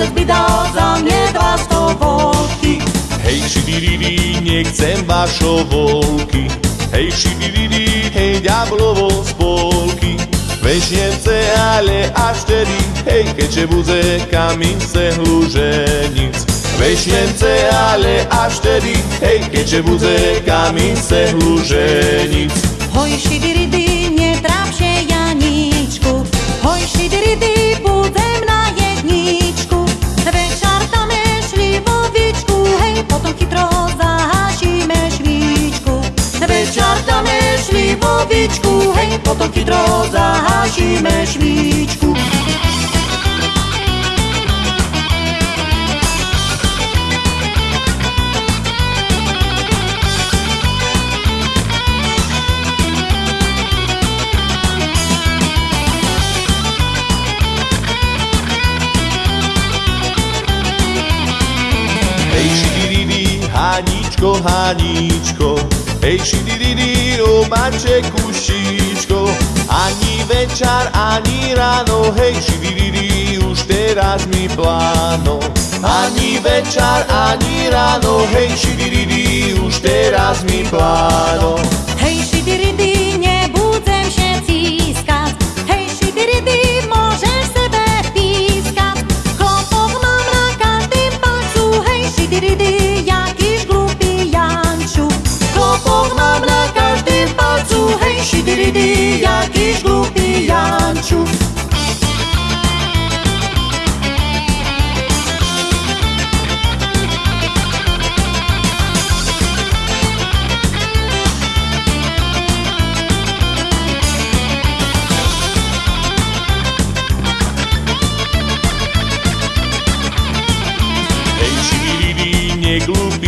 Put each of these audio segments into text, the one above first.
facet by dal za mne dva stovolky. Hej, šidiridi, nechcem vašo volky. Hej, šidiridi, hej, ďablovo z polky. Weźniemce, ale aż wtedy Hej, keďže budze kamince hluženic Weźniemce, ale aż wtedy Hej, keďže budze kamince hluženic Hoj, šidiridy šli vovičku, hej, potom chytro zahašíme švíčku. Hej, šidididi, Haníčko, Haníčko, hej, šidididi, obače kušičko, ani večer, ani ráno, hej, šidididi, už teraz mi pláno. Ani večer, ani ráno, hej, šidididi, už teraz mi pláno. Hej, šidiridy,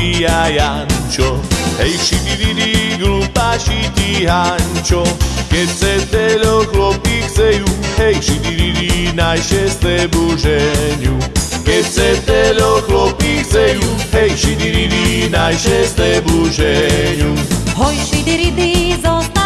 neglupý a Jančo, hej, šidididi, glupáši ty Hančo, keď se telo chlopí chcejú, hej, šidididi, najšesté buženiu. Keď se telo chlopí chcejú, hej, šidididi, najšesté buženiu. Hoj, šidiridy, zostanem